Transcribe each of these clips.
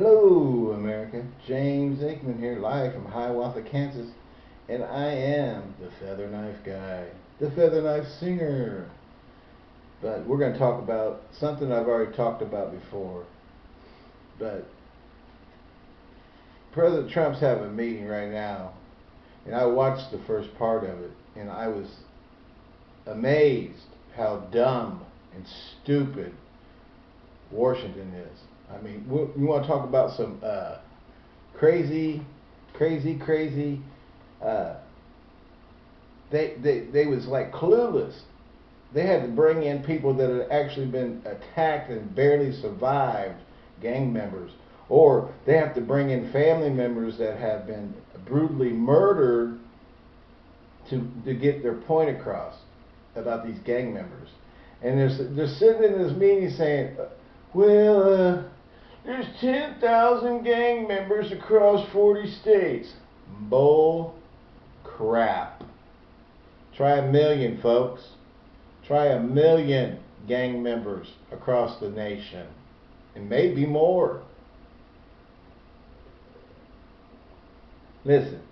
Hello, America. James Aikman here, live from Hiawatha, Kansas. And I am the Feather Knife Guy, the Feather Knife Singer. But we're going to talk about something I've already talked about before. But President Trump's having a meeting right now. And I watched the first part of it. And I was amazed how dumb and stupid Washington is. I mean, you want to talk about some uh, crazy, crazy, crazy. Uh, they they they was like clueless. They had to bring in people that had actually been attacked and barely survived, gang members, or they have to bring in family members that have been brutally murdered to to get their point across about these gang members. And they're they're sitting in this meeting saying, "Well." Uh, there's 10,000 gang members across 40 states. Bull crap. Try a million, folks. Try a million gang members across the nation. And maybe more. Listen,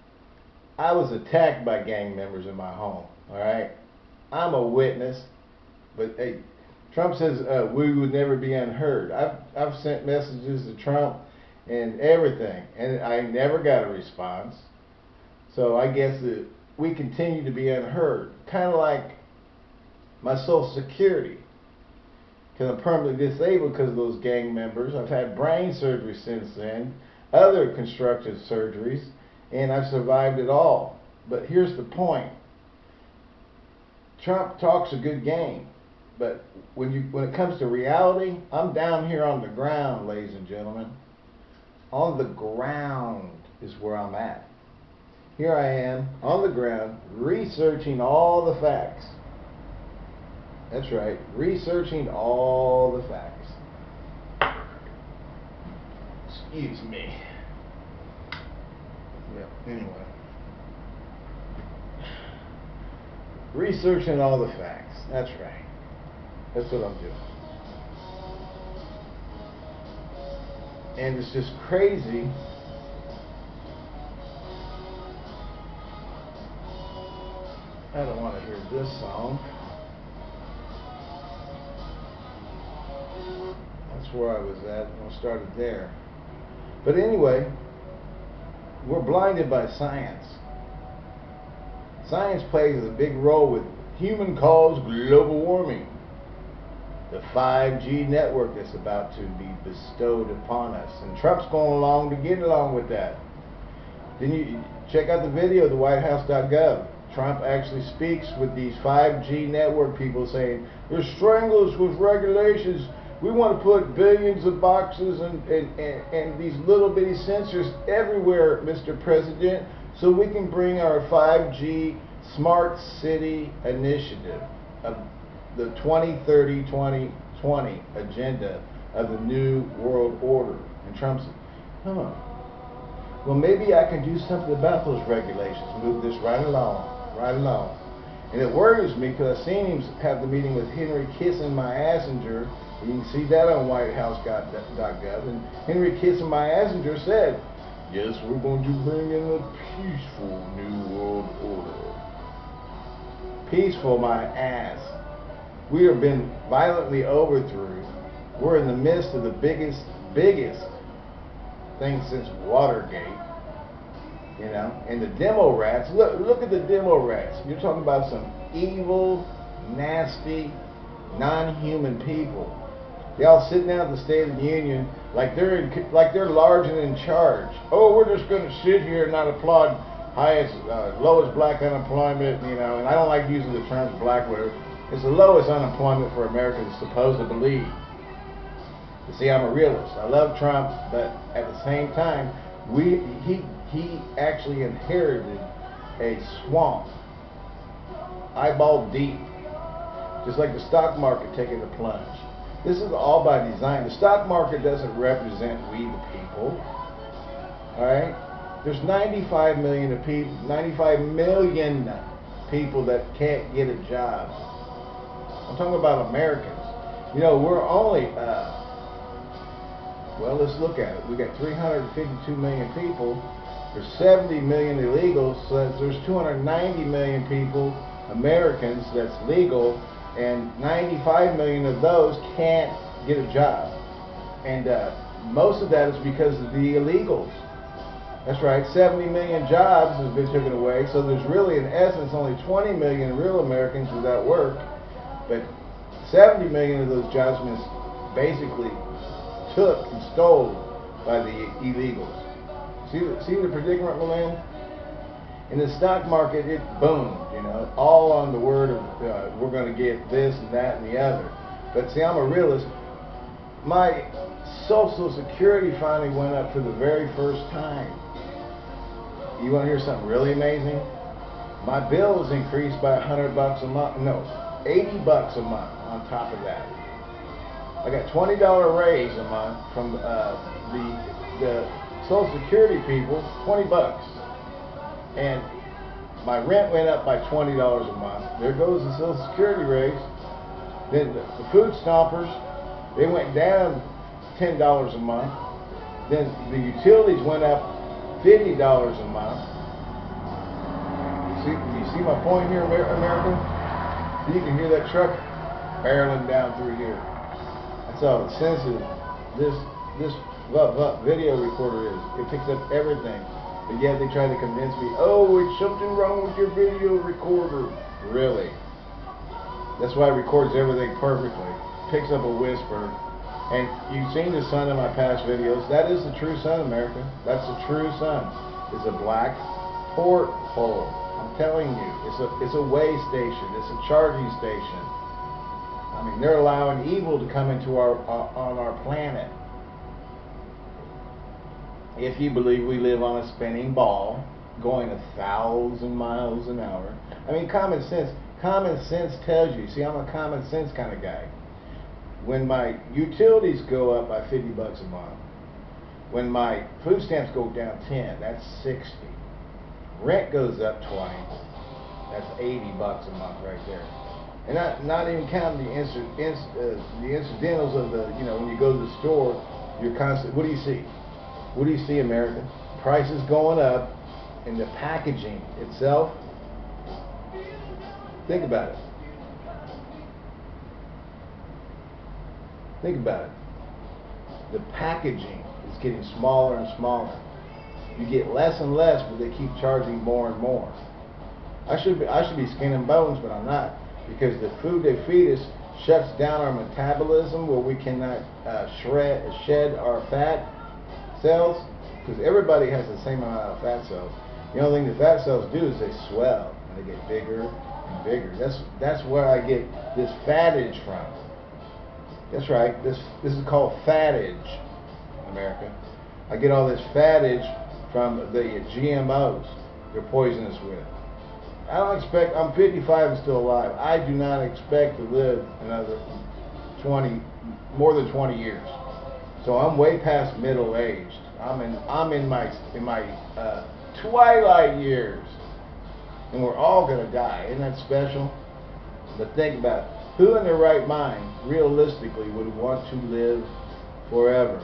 I was attacked by gang members in my home, alright? I'm a witness, but hey, Trump says uh, we would never be unheard. I've I've sent messages to Trump and everything, and I never got a response. So I guess that we continue to be unheard, kind of like my Social Security, because I'm permanently disabled because of those gang members. I've had brain surgery since then, other constructive surgeries, and I've survived it all. But here's the point: Trump talks a good game. But when you when it comes to reality, I'm down here on the ground, ladies and gentlemen. On the ground is where I'm at. Here I am on the ground researching all the facts. That's right, researching all the facts. Excuse me. Yeah, anyway. Researching all the facts. That's right. That's what I'm doing. And it's just crazy. I don't want to hear this song. That's where I was at. I started there. But anyway, we're blinded by science. Science plays a big role with human caused global warming the 5G network that's about to be bestowed upon us. And Trump's going along to get along with that. Then you check out the video the WhiteHouse.gov. Trump actually speaks with these 5G network people saying, they're strangling us with regulations. We want to put billions of boxes and, and, and, and these little bitty sensors everywhere, Mr. President, so we can bring our 5G smart city initiative the 2030-2020 agenda of the New World Order. And Trump said, huh, well, maybe I can do something about those regulations, move this right along, right along. And it worries me because I've seen him have the meeting with Henry Kissinger. You can see that on whitehouse.gov. And Henry Kissinger, my Assinger said, yes, we're going to bring in a peaceful New World Order. Peaceful, my ass. We have been violently overthrown. We're in the midst of the biggest, biggest thing since Watergate. You know, and the demo rats. Look, look at the demo rats. You're talking about some evil, nasty, non-human people. They all sitting out at the State of the Union like they're in, like they're large and in charge. Oh, we're just going to sit here and not applaud highest, uh, lowest black unemployment. You know, and I don't like using the terms black whatever is the lowest unemployment for Americans supposed to believe. You see, I'm a realist. I love Trump, but at the same time, we he he actually inherited a swamp, eyeball deep, just like the stock market taking a plunge. This is all by design. The stock market doesn't represent we the people. All right? There's 95 million of people, 95 million people that can't get a job. I'm talking about Americans. You know, we're only uh, Well, let's look at it. We got 352 million people. There's 70 million illegals, so there's 290 million people, Americans, that's legal, and 95 million of those can't get a job. And uh, most of that is because of the illegals. That's right, 70 million jobs has been taken away, so there's really, in essence, only 20 million real Americans without work, but 70 million of those been basically took and stole by the illegals. See, see the predicament we're in? In the stock market, it boomed, you know, all on the word of uh, we're going to get this and that and the other. But see, I'm a realist. My Social Security finally went up for the very first time. You want to hear something really amazing? My bill was increased by 100 bucks a month. No, 80 bucks a month on top of that. I got $20 raise a month from uh, the the Social Security people, 20 bucks. And my rent went up by $20 a month. There goes the Social Security raise. Then the, the food stompers, they went down $10 a month. Then the utilities went up $50 a month. See, you see my point here, America? You can hear that truck barreling down through here. That's how sensitive this this video recorder is. It picks up everything. But yet they try to convince me, oh, it's something wrong with your video recorder. Really? That's why it records everything perfectly. Picks up a whisper. And you've seen the sun in my past videos. That is the true sun, America. That's the true sun. It's a black porthole. I'm telling you, it's a it's a way station. It's a charging station. I mean, they're allowing evil to come into our uh, on our planet if you believe we live on a spinning ball going a thousand miles an hour. I mean, common sense. Common sense tells you. See, I'm a common sense kind of guy. When my utilities go up by 50 bucks a month, when my food stamps go down 10, that's 60. Rent goes up 20, that's 80 bucks a month right there. And not not even counting the inc- inc- uh, the incidentals of the you know when you go to the store, you're constant. What do you see? What do you see, America? Prices going up, and the packaging itself. Think about it. Think about it. The packaging is getting smaller and smaller. You get less and less, but they keep charging more and more. I should be, I should be skin and bones, but I'm not because the food they feed us shuts down our metabolism where we cannot uh, shred, shed our fat cells, because everybody has the same amount of fat cells. The only thing the fat cells do is they swell and they get bigger and bigger. That's that's where I get this fattage from. That's right. This this is called fattage, America. I get all this fattage from the GMOs they're poisonous with. I don't expect. I'm 55 and still alive. I do not expect to live another 20, more than 20 years. So I'm way past middle aged. I'm in I'm in my in my uh, twilight years, and we're all gonna die. Isn't that special? But think about it. who in their right mind, realistically, would want to live forever.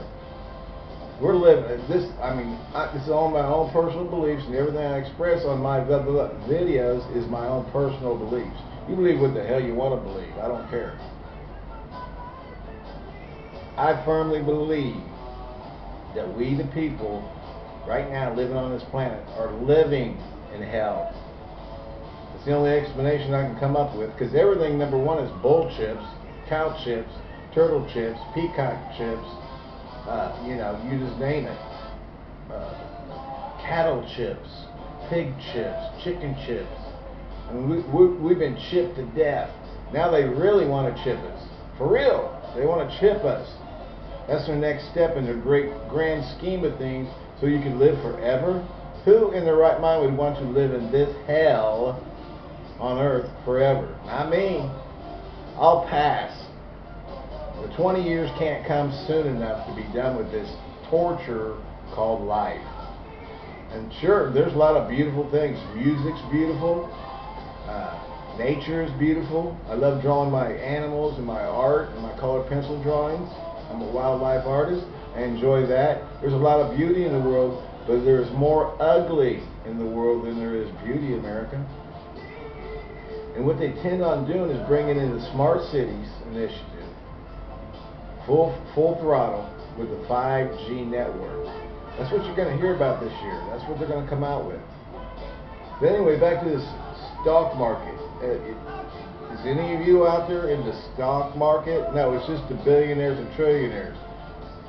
We're living this. I mean, I, this is all my own personal beliefs, and everything I express on my videos is my own personal beliefs. You believe what the hell you want to believe. I don't care. I firmly believe that we, the people, right now living on this planet, are living in hell. It's the only explanation I can come up with because everything, number one, is bull chips, cow chips, turtle chips, peacock chips, uh, you know, you just name it. Uh, cattle chips, pig chips, chicken chips. I mean, we, we, we've been chipped to death. Now they really want to chip us. For real. They want to chip us. That's their next step in their great grand scheme of things so you can live forever. Who in their right mind would want to live in this hell on earth forever? Not me. I'll pass. The 20 years can't come soon enough to be done with this torture called life. And sure, there's a lot of beautiful things. Music's beautiful. Uh, nature is beautiful. I love drawing my animals and my art and my colored pencil drawings. I'm a wildlife artist. I enjoy that. There's a lot of beauty in the world, but there's more ugly in the world than there is beauty, America. And what they tend on doing is bringing in the smart cities initiative, full full throttle with the 5G network. That's what you're going to hear about this year. That's what they're going to come out with. But anyway, back to this stock market. Uh, is any of you out there in the stock market? No, it's just the billionaires and trillionaires.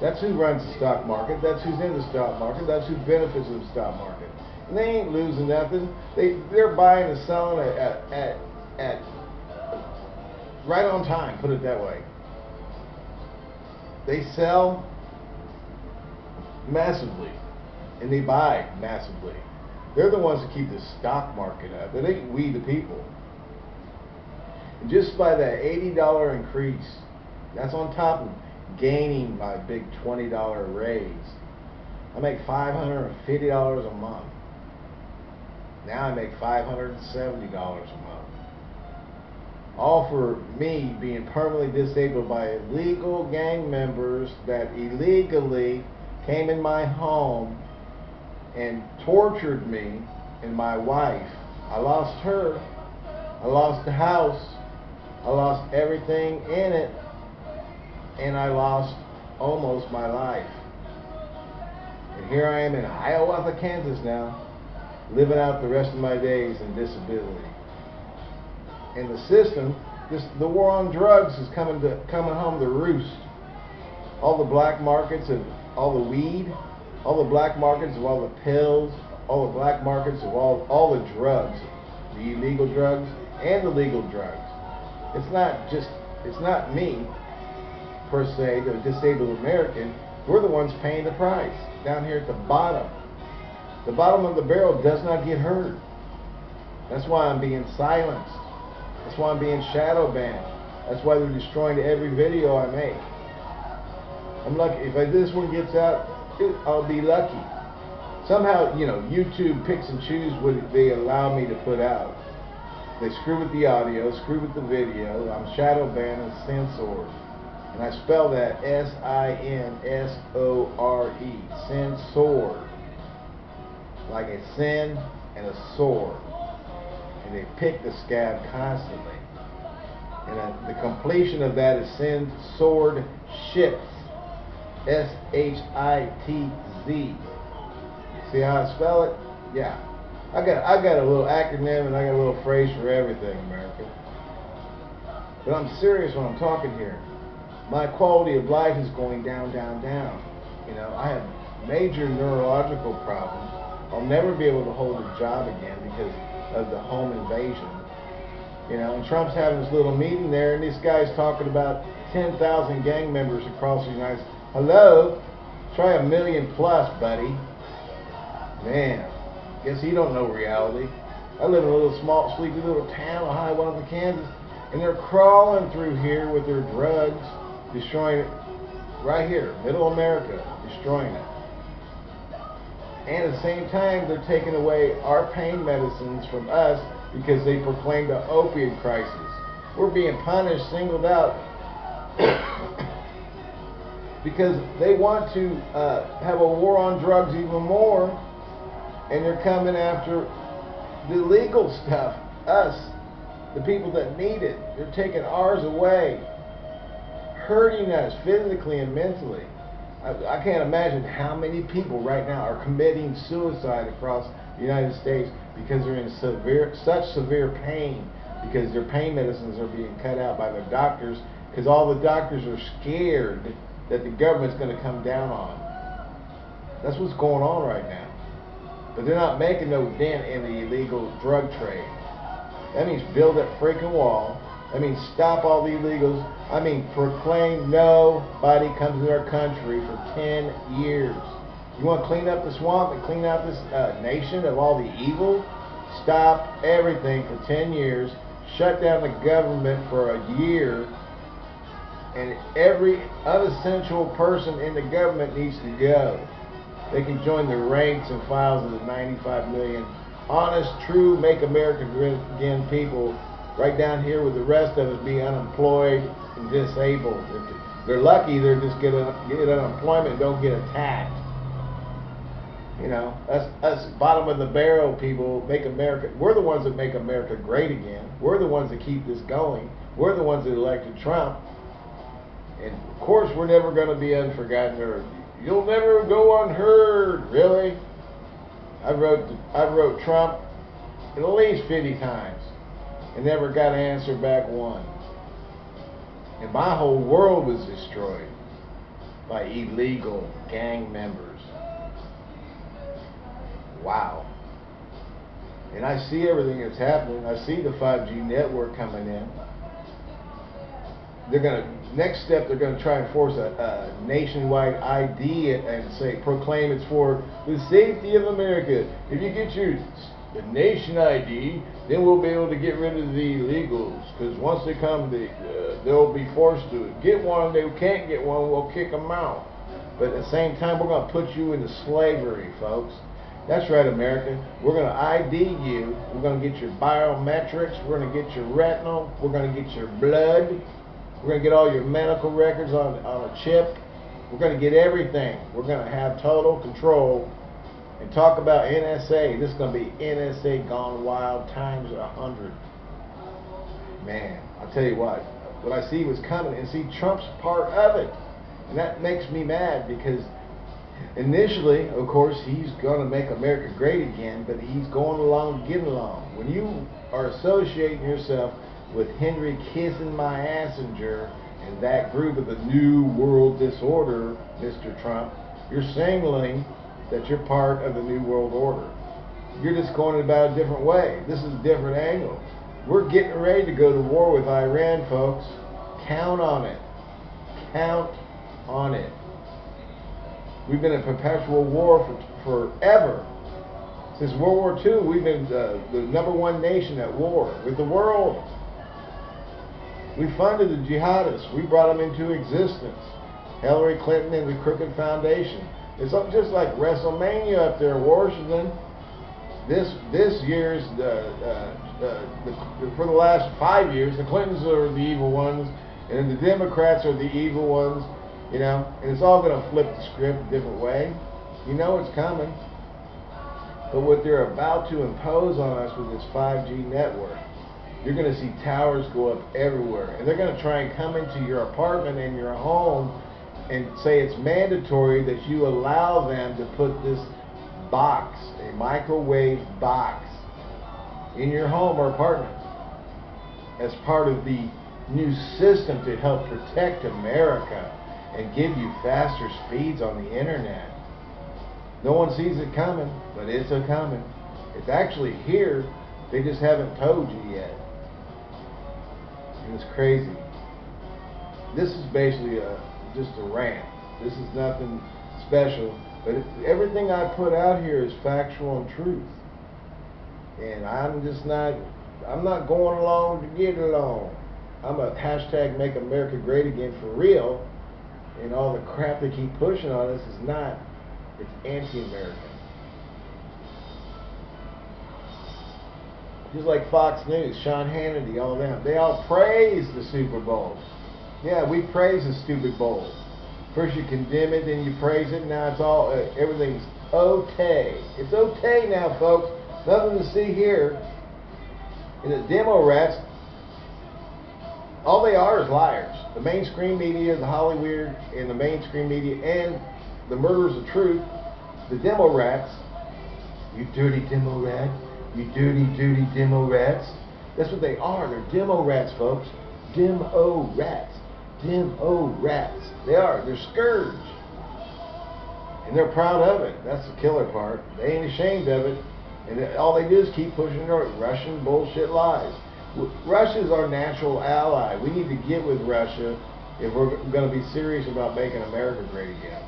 That's who runs the stock market. That's who's in the stock market. That's who benefits from the stock market. And they ain't losing nothing. They they're buying and selling at at, at, at right on time. Put it that way. They sell massively, and they buy massively. They're the ones that keep the stock market up. It ain't we the people. And just by that $80 increase, that's on top of gaining my big $20 raise. I make $550 a month. Now I make $570 a month. For me being permanently disabled by illegal gang members that illegally came in my home and tortured me and my wife. I lost her. I lost the house. I lost everything in it. And I lost almost my life. And here I am in Hiawatha, Kansas now, living out the rest of my days in disability. And the system, this, the war on drugs is coming to coming home to roost. All the black markets of all the weed, all the black markets of all the pills, all the black markets of all all the drugs, the illegal drugs and the legal drugs. It's not just it's not me per se, the disabled American. We're the ones paying the price down here at the bottom. The bottom of the barrel does not get heard. That's why I'm being silenced. That's why I'm being shadow banned. That's why they're destroying every video I make. I'm lucky. If I, this one gets out, I'll be lucky. Somehow, you know, YouTube picks and chooses what they allow me to put out. They screw with the audio, screw with the video. I'm shadow banned and censored. And I spell that S-I-N-S-O-R-E, censored. Like a sin and a sword. And they pick the scab constantly. And uh, the completion of that is send sword, shits. S-H-I-T-Z. See how I spell it? Yeah. I got I got a little acronym and I got a little phrase for everything, America. But I'm serious when I'm talking here my quality of life is going down, down, down. You know, I have major neurological problems. I'll never be able to hold a job again because of the home invasion. You know, and Trump's having this little meeting there, and this guy's talking about 10,000 gang members across the United States. Hello? Try a million plus, buddy. Man, guess he don't know reality. I live in a little small, sleepy little town of Hiawatha, Kansas, and they're crawling through here with their drugs destroying it right here, middle America, destroying it. And at the same time, they're taking away our pain medicines from us because they proclaim the opiate crisis. We're being punished, singled out, because they want to uh, have a war on drugs even more, and they're coming after the legal stuff, us, the people that need it. They're taking ours away hurting us physically and mentally. I, can't imagine how many people right now are committing suicide across the United States because they're in severe, such severe pain because their pain medicines are being cut out by their doctors because all the doctors are scared that the government's going to come down on. That's what's going on right now. But they're not making no dent in the illegal drug trade. That means build that freaking wall I mean, stop all the illegals. I mean, proclaim nobody comes to our country for 10 years. You want to clean up the swamp and clean out this uh, nation of all the evil? Stop everything for 10 years. Shut down the government for a year. And every unessential person in the government needs to go. They can join the ranks and files of the 95 million honest, true, make America great again people right down here with the rest of us be unemployed and disabled. If They're lucky they're just get, get unemployment don't get attacked. You know, us, us bottom of the barrel people make America, we're the ones that make America great again. We're the ones that keep this going. We're the ones that elected Trump. And of course, we're never going to be unforgotten or you'll never go unheard. Really? I wrote, I wrote Trump at least 50 times and never got an answer back one. And my whole world was destroyed by illegal gang members. Wow. And I see everything that's happening. I see the 5G network coming in. They're to, next step, they're going to try and force a, a nationwide ID and say, proclaim it's for the safety of America. If you get your the nation ID, then we'll be able to get rid of the illegals. Because once they come, they, uh, they'll be forced to get one. They can't get one, we'll kick them out. But at the same time, we're going to put you into slavery, folks. That's right, America. We're going to ID you. We're going to get your biometrics. We're going to get your retinal. We're going to get your blood. We're going to get all your medical records on, on a chip. We're going to get everything. We're going to have total control. And talk about NSA. This is going to be NSA gone wild times a hundred. Man, I'll tell you what. What I see was coming, and see Trump's part of it. And that makes me mad because initially, of course, he's going to make America great again, but he's going along getting along. When you are associating yourself with Henry kissing my assenger and that group of the New World Disorder, Mr. Trump, you're signaling that you're part of the New World Order. You're just going about a different way. This is a different angle. We're getting ready to go to war with Iran, folks. Count on it. Count on it. We've been in perpetual war for forever. Since World War II, we've been uh, the number one nation at war with the world. We funded the jihadists. We brought them into existence. Hillary Clinton and the Crooked Foundation. It's just like WrestleMania up there in Washington. This this year's the, uh, uh, the, for the last five years, the Clintons are the evil ones, and the Democrats are the evil ones. You know, and it's all going to flip the script a different way. You know it's coming. But what they're about to impose on us with this 5G network, you're going to see towers go up everywhere. And they're going to try and come into your apartment and your home and say it's mandatory that you allow them to put this box, a microwave box, in your home or apartment as part of the new system to help protect America and give you faster speeds on the internet. No one sees it coming, but it's a coming. It's actually here. They just haven't told you yet. And it's crazy. This is basically a just a rant. This is nothing special, but everything I put out here is factual and truth. And I'm just not, I'm not going along to get along. I'm a hashtag make America great again for real and all the crap they keep pushing on us is not, it's anti-American. Just like Fox News, Sean Hannity, all them, they all praise the Super Bowl. Yeah, we praise the stupid bowl. First you condemn it, then you praise it, now it's all, uh, everything's okay. It's okay now, folks. Nothing to see here. And the demo rats, all they are is liars. The mainstream media, the Hollywood, and the mainstream media, and the murderers of truth, the demo rats, you dirty demo rat, you dirty, dirty demo rats. That's what they are. They're demo rats, folks. Demo rats. Demo rats. They are. They're scourge. And they're proud of it. That's the killer part. They ain't ashamed of it. And all they do is keep pushing their Russian bullshit lies. Russia is our natural ally. We need to get with Russia if we're going to be serious about making America great again.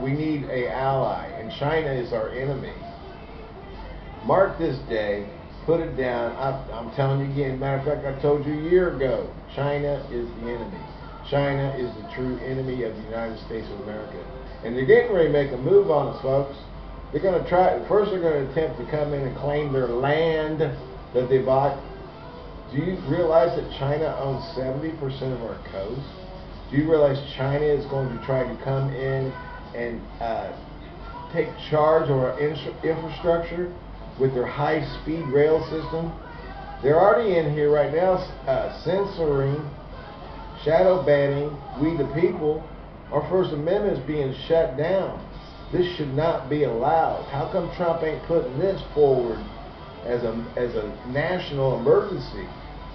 We need a ally, and China is our enemy. Mark this day, put it down. I, am telling you again. Matter of fact, I told you a year ago. China is the enemy. China is the true enemy of the United States of America, and they're getting ready to make a move on us, folks. They're going to try. First, they're going to attempt to come in and claim their land that they bought do you realize that China owns 70% of our coast? Do you realize China is going to try to come in and uh, take charge of our infrastructure with their high-speed rail system? They're already in here right now uh, censoring, shadow banning we the people. Our First Amendment is being shut down. This should not be allowed. How come Trump ain't putting this forward as a, as a national emergency?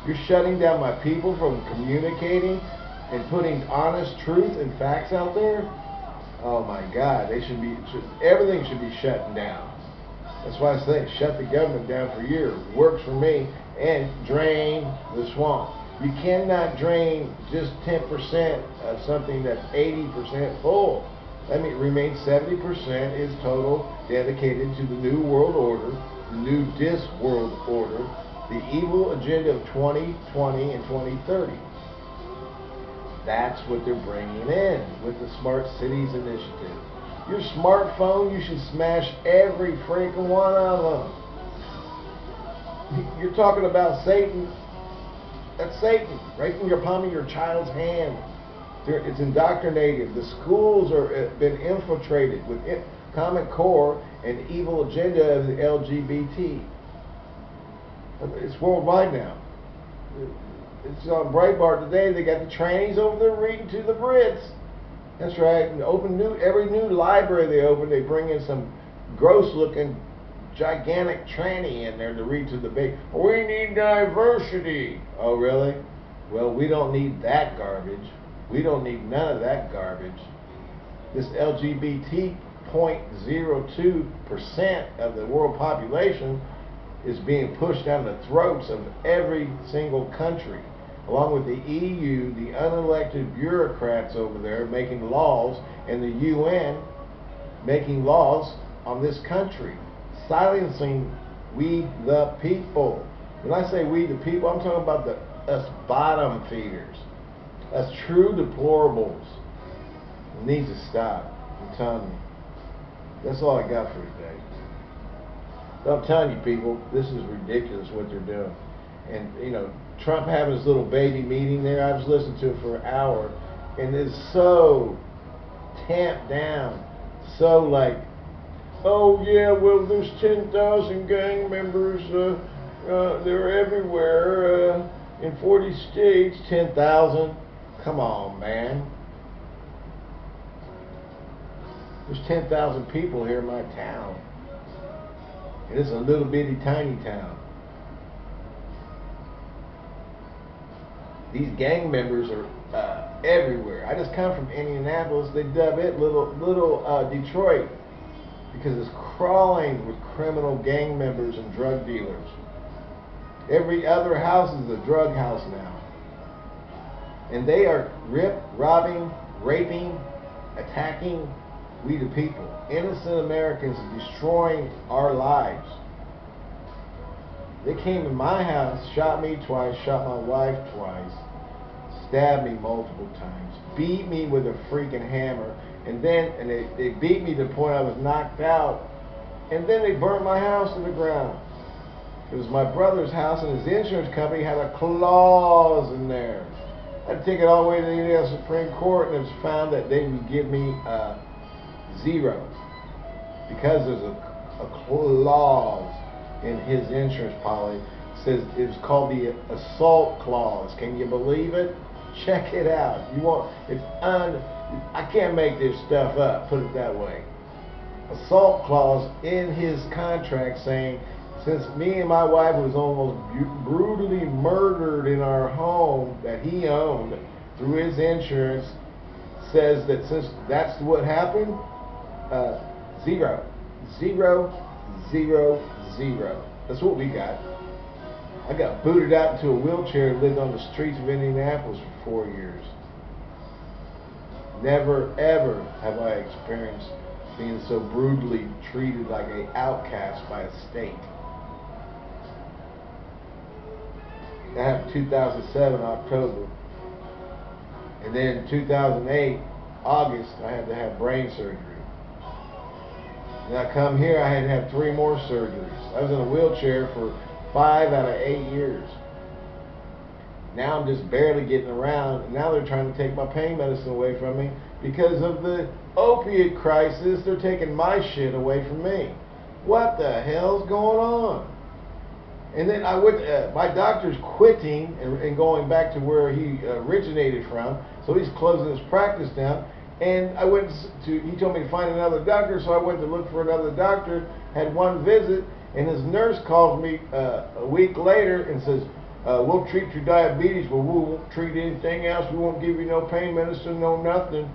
You're shutting down my people from communicating and putting honest truth and facts out there? Oh my God, they should be, should, everything should be shutting down. That's why I say shut the government down for a year. Works for me. And drain the swamp. You cannot drain just 10% of something that's 80% full. That means remains 70% is total dedicated to the New World Order, the New Dis World Order, the evil agenda of 2020 and 2030. That's what they're bringing in with the Smart Cities Initiative. Your smartphone, you should smash every freaking one of them. You're talking about Satan. That's Satan, right from your palm of your child's hand. It's indoctrinated. The schools are uh, been infiltrated with Common Core and evil agenda of the LGBT. It's worldwide now. It's on Breitbart today. They got the trannies over there reading to the Brits. That's right. And open new every new library they open, they bring in some gross-looking, gigantic tranny in there to read to the baby. We need diversity. Oh, really? Well, we don't need that garbage. We don't need none of that garbage. This LGBT 0.02% of the world population is being pushed down the throats of every single country, along with the EU, the unelected bureaucrats over there making laws, and the UN making laws on this country, silencing we the people. When I say we the people, I'm talking about the us bottom feeders, us true deplorables. It needs to stop. I'm telling you. That's all I got for today. I'm telling you, people, this is ridiculous what they're doing. And, you know, Trump having his little baby meeting there, I was listening to it for an hour, and it's so tamped down, so like, oh, yeah, well, there's 10,000 gang members, uh, uh, they're everywhere, uh, in 40 states, 10,000. Come on, man. There's 10,000 people here in my town. And it's a little bitty tiny town. These gang members are uh, everywhere. I just come from Indianapolis. They dub it little little uh, Detroit because it's crawling with criminal gang members and drug dealers. Every other house is a drug house now. And they are rip, robbing, raping, attacking, we the people, innocent Americans destroying our lives. They came in my house, shot me twice, shot my wife twice, stabbed me multiple times, beat me with a freaking hammer, and then and they, they beat me to the point I was knocked out, and then they burnt my house to the ground. It was my brother's house, and his insurance company had a clause in there. I had to take it all the way to the Indiana Supreme Court, and it was found that they would give me uh, zero because there's a, a clause in his insurance policy says it's called the assault clause. Can you believe it? Check it out. You want it's un I can't make this stuff up, put it that way. Assault clause in his contract saying since me and my wife was almost brutally murdered in our home that he owned through his insurance says that since that's what happened, uh, zero. Zero, zero, zero. That's what we got. I got booted out into a wheelchair and lived on the streets of Indianapolis for four years. Never, ever have I experienced being so brutally treated like an outcast by a state. That happened 2007, October. And then 2008, August, I had to have brain surgery. And I come here, I had to have three more surgeries. I was in a wheelchair for five out of eight years. Now I'm just barely getting around, and now they're trying to take my pain medicine away from me because of the opiate crisis. They're taking my shit away from me. What the hell's going on? And then I went. Uh, my doctor's quitting and, and, going back to where he originated from, so he's closing his practice down. And I went to. He told me to find another doctor, so I went to look for another doctor. Had one visit, and his nurse called me uh, a week later and says, uh, "We'll treat your diabetes, but we won't treat anything else. We won't give you no pain medicine, no nothing."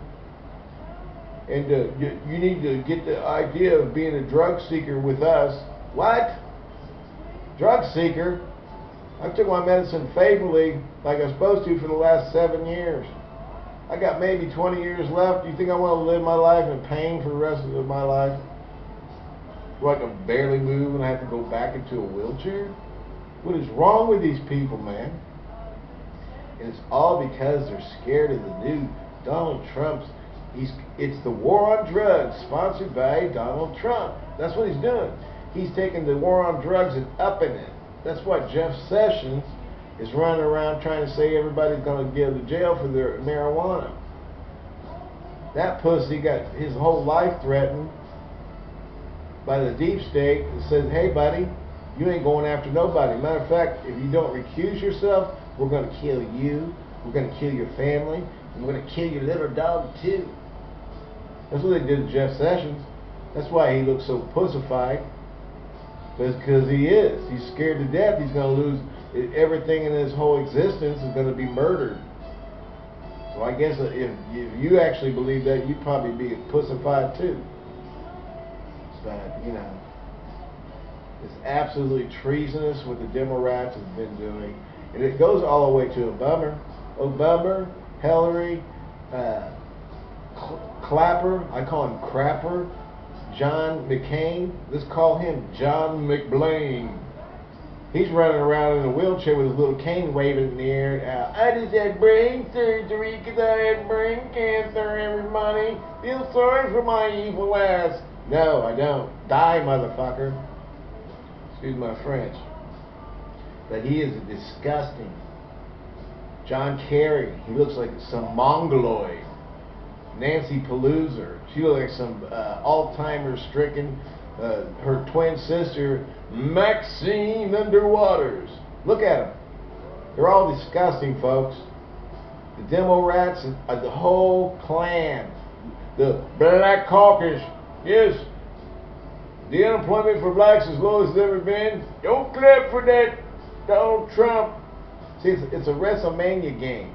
And uh, you, you need to get the idea of being a drug seeker with us. What? drug seeker. I took my medicine faithfully like I was supposed to for the last seven years. I got maybe 20 years left. Do you think I want to live my life in pain for the rest of my life? Do I can barely move and I have to go back into a wheelchair? What is wrong with these people, man? And it's all because they're scared of the new Donald Trump's. He's, it's the war on drugs sponsored by Donald Trump. That's what he's doing he's taking the war on drugs and upping it. That's why Jeff Sessions is running around trying to say everybody's going to go to jail for their marijuana. That pussy got his whole life threatened by the deep state that says, hey, buddy, you ain't going after nobody. Matter of fact, if you don't recuse yourself, we're going to kill you. We're going to kill your family. And we're going to kill your little dog, too. That's what they did to Jeff Sessions. That's why he looks so pussified. Because he is. He's scared to death. He's going to lose everything in his whole existence is going to be murdered. So I guess if, if you actually believe that, you'd probably be pussified too. But, you know, it's absolutely treasonous what the Democrats have been doing. And it goes all the way to Obama. Obama, Hillary, uh, Clapper, I call him Crapper, John McCain. Let's call him John McBlaine. He's running around in a wheelchair with his little cane waving in the air. Uh, I just had brain surgery because I had brain cancer, everybody. Feel sorry for my evil ass. No, I don't. Die, motherfucker. Excuse my French. But he is disgusting. John Kerry. He looks like some mongoloid. Nancy Pelosi. She looks like some uh, Alzheimer's stricken. Uh, her twin sister, Maxine Underwaters. Look at them. They're all disgusting, folks. The demo rats and uh, the whole clan. The Black Caucus. Yes. The unemployment for blacks as low as it's ever been. Don't clap for that, Donald Trump. See, it's, it's a WrestleMania game.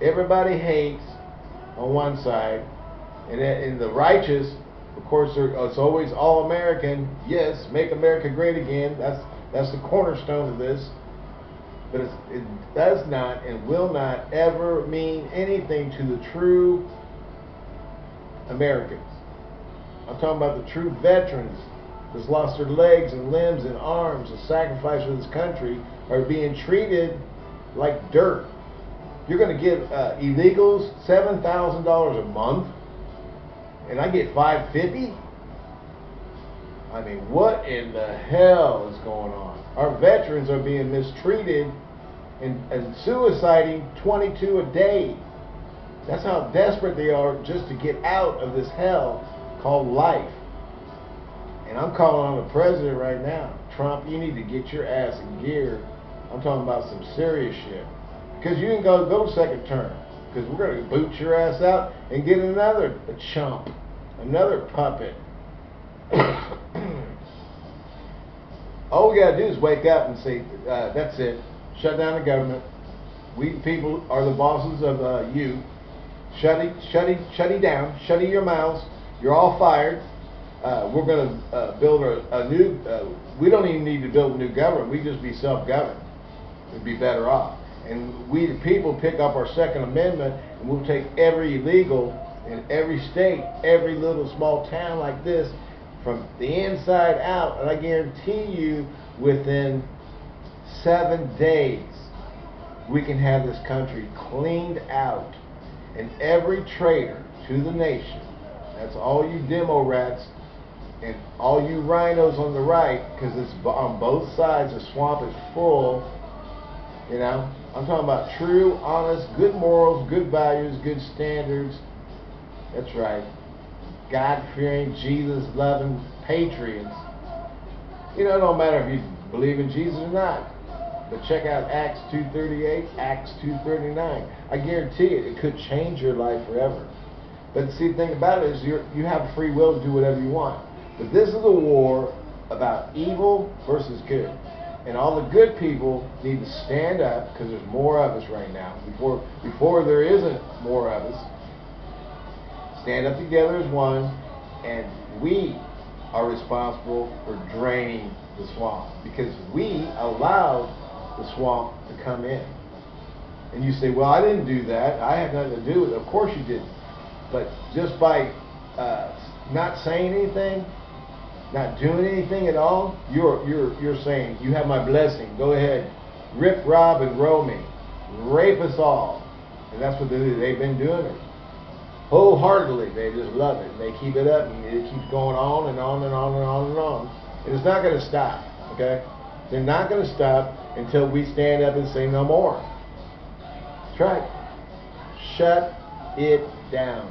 Everybody hates on one side, and in the righteous, of course, it's always all American. Yes, make America great again. That's that's the cornerstone of this. But it does not and will not ever mean anything to the true Americans. I'm talking about the true veterans that's lost their legs and limbs and arms and sacrificed for this country are being treated like dirt. You're going to give uh, illegals $7,000 a month and I get 550 I mean, what in the hell is going on? Our veterans are being mistreated and, and suiciding 22 a day. That's how desperate they are just to get out of this hell called life. And I'm calling on the president right now. Trump, you need to get your ass in gear. I'm talking about some serious shit. Because you ain't going to go second term. Because we're going to boot your ass out and get another chump, another puppet. All we got to do is wake up and say, uh, that's it. Shut down the government. We people are the bosses of uh, you. Shut it, shut it, shut it down. Shut it your mouths. You're all fired. Uh, we're going to uh, build a, a new. Uh, we don't even need to build a new government. We just be self-governed. We'd be better off and we the people pick up our Second Amendment and we'll take every illegal in every state, every little small town like this, from the inside out, and I guarantee you within seven days we can have this country cleaned out and every traitor to the nation, that's all you demo rats and all you RINOs on the right, because it's on both sides, the swamp is full, you know, I'm talking about true, honest, good morals, good values, good standards. That's right. God fearing, Jesus loving patriots. You know, it don't matter if you believe in Jesus or not. But check out Acts 2.38, Acts 2.39. I guarantee it, it could change your life forever. But see, the thing about it is you you have free will to do whatever you want. But this is a war about evil versus good. And all the good people need to stand up because there's more of us right now. Before before there isn't more of us. Stand up together as one, and we are responsible for draining the swamp because we allowed the swamp to come in. And you say, well, I didn't do that. I had nothing to do with it. Of course you didn't. But just by uh, not saying anything, not doing anything at all, you're you're you're saying you have my blessing. Go ahead, rip, rob, and roll me, rape us all, and that's what they do. They've been doing it wholeheartedly. They just love it. They keep it up, and it keeps going on and on and on and on and on. And it's not going to stop. Okay, they're not going to stop until we stand up and say no more. That's right. Shut it down.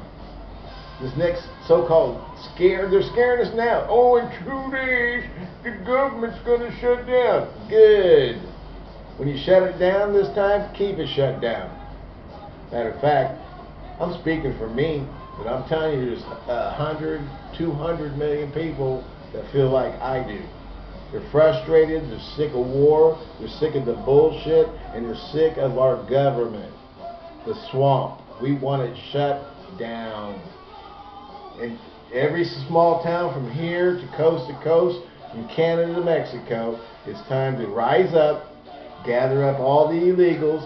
This next so-called scared, they're scaring us now. Oh, in two days, the government's going to shut down. Good. When you shut it down this time, keep it shut down. Matter of fact, I'm speaking for me, but I'm telling you, there's a hundred, two hundred million people that feel like I do. They're frustrated, they're sick of war, they're sick of the bullshit, and they're sick of our government. The swamp. We want it shut down every small town from here to coast to coast, from Canada to Mexico, it's time to rise up, gather up all the illegals.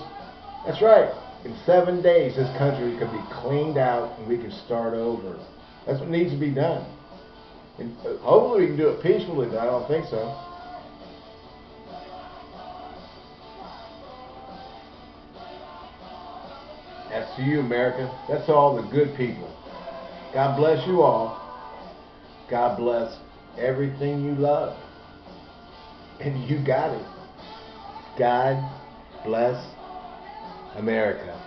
That's right. In seven days, this country could be cleaned out and we can start over. That's what needs to be done. And uh, hopefully we can do it peacefully, but I don't think so. That's to you, America. That's all the good people. God bless you all. God bless everything you love. And you got it. God bless America.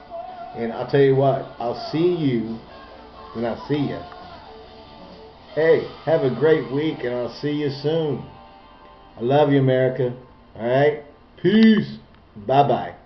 And I'll tell you what, I'll see you when I see you. Hey, have a great week and I'll see you soon. I love you, America. All right? Peace. Bye bye.